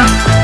Bye.